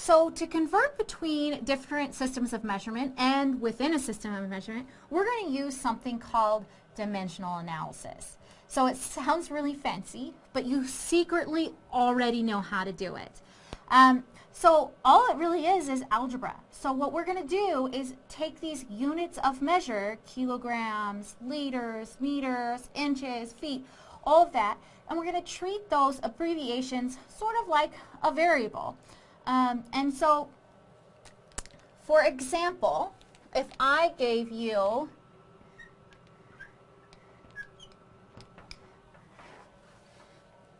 So to convert between different systems of measurement and within a system of measurement, we're going to use something called dimensional analysis. So it sounds really fancy, but you secretly already know how to do it. Um, so all it really is is algebra. So what we're going to do is take these units of measure, kilograms, liters, meters, inches, feet, all of that, and we're going to treat those abbreviations sort of like a variable. Um, and so, for example, if I gave you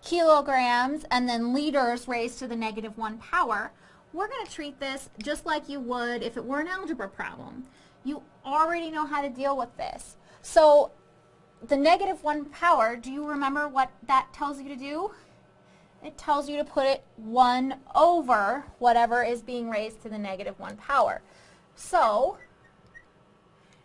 kilograms and then liters raised to the negative 1 power, we're going to treat this just like you would if it were an algebra problem. You already know how to deal with this. So the negative 1 power, do you remember what that tells you to do? It tells you to put it 1 over whatever is being raised to the negative 1 power. So,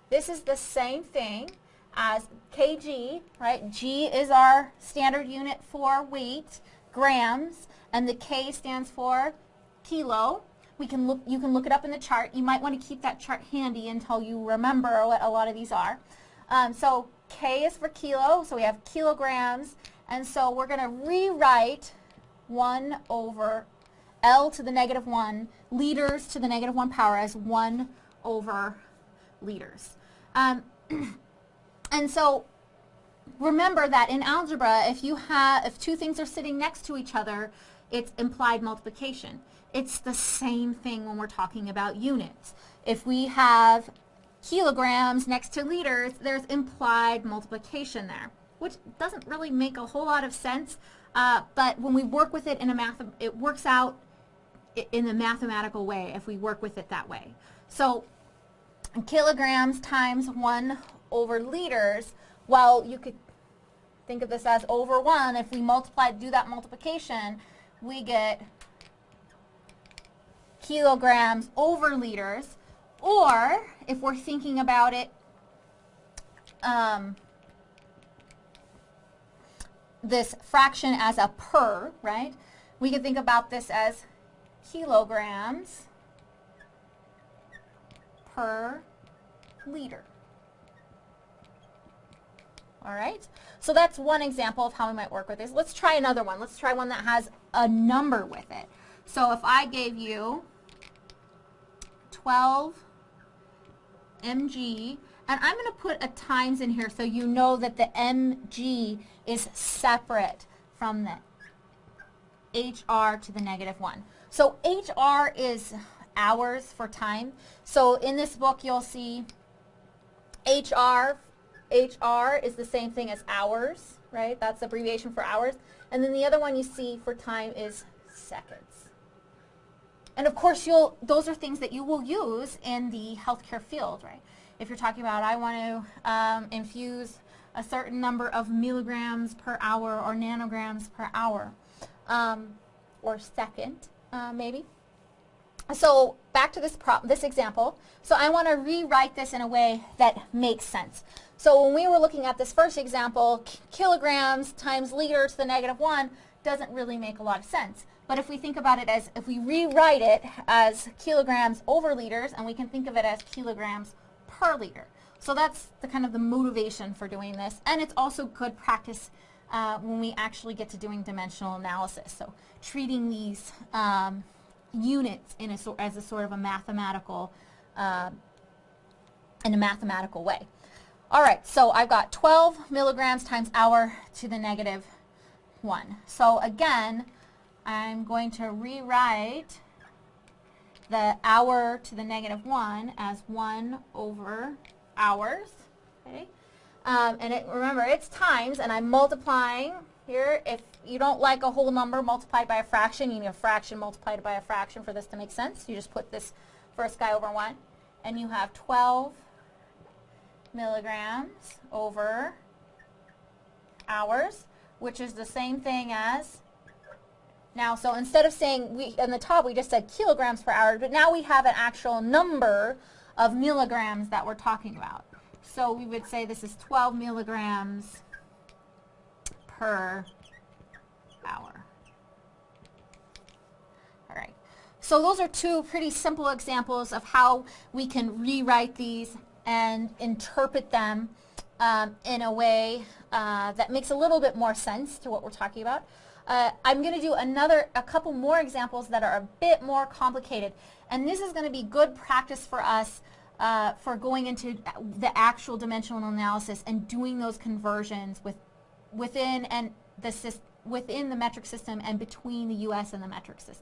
this is the same thing as kg, right? G is our standard unit for weight, grams, and the K stands for kilo. We can look, you can look it up in the chart. You might want to keep that chart handy until you remember what a lot of these are. Um, so K is for kilo, so we have kilograms, and so we're going to rewrite 1 over L to the negative 1, liters to the negative 1 power as 1 over liters. Um, and so remember that in algebra, if you have, if two things are sitting next to each other, it's implied multiplication. It's the same thing when we're talking about units. If we have kilograms next to liters, there's implied multiplication there, which doesn't really make a whole lot of sense uh, but when we work with it in a math, it works out in a mathematical way if we work with it that way. So kilograms times 1 over liters, well, you could think of this as over 1. If we multiply, do that multiplication, we get kilograms over liters. Or if we're thinking about it um, this fraction as a per, right? We can think about this as kilograms per liter. All right, so that's one example of how we might work with this. Let's try another one. Let's try one that has a number with it. So if I gave you 12 mg and I'm going to put a times in here so you know that the mg is separate from the hr to the negative 1. So hr is hours for time. So in this book you'll see HR, HR is the same thing as hours, right? That's abbreviation for hours. And then the other one you see for time is seconds. And of course you'll, those are things that you will use in the healthcare field, right? If you're talking about I want to um, infuse a certain number of milligrams per hour or nanograms per hour um, or second uh, maybe. So back to this, this example. So I want to rewrite this in a way that makes sense. So when we were looking at this first example, kilograms times liter to the negative 1 doesn't really make a lot of sense. But if we think about it as, if we rewrite it as kilograms over liters, and we can think of it as kilograms per liter. So that's the kind of the motivation for doing this. And it's also good practice uh, when we actually get to doing dimensional analysis. So treating these um, units in a as a sort of a mathematical, uh, in a mathematical way. All right, so I've got 12 milligrams times hour to the negative 1. So again, I'm going to rewrite the hour to the negative 1 as 1 over hours. Okay? Um, and it, remember, it's times, and I'm multiplying here. If you don't like a whole number multiplied by a fraction, you need a fraction multiplied by a fraction for this to make sense. You just put this first guy over 1, and you have 12 milligrams over hours, which is the same thing as now, so instead of saying, we in the top we just said kilograms per hour, but now we have an actual number of milligrams that we're talking about. So we would say this is 12 milligrams per hour. All right. so those are two pretty simple examples of how we can rewrite these and interpret them um, in a way uh, that makes a little bit more sense to what we're talking about. Uh, I'm going to do another, a couple more examples that are a bit more complicated. And this is going to be good practice for us uh, for going into the actual dimensional analysis and doing those conversions with, within, and the, within the metric system and between the US and the metric system.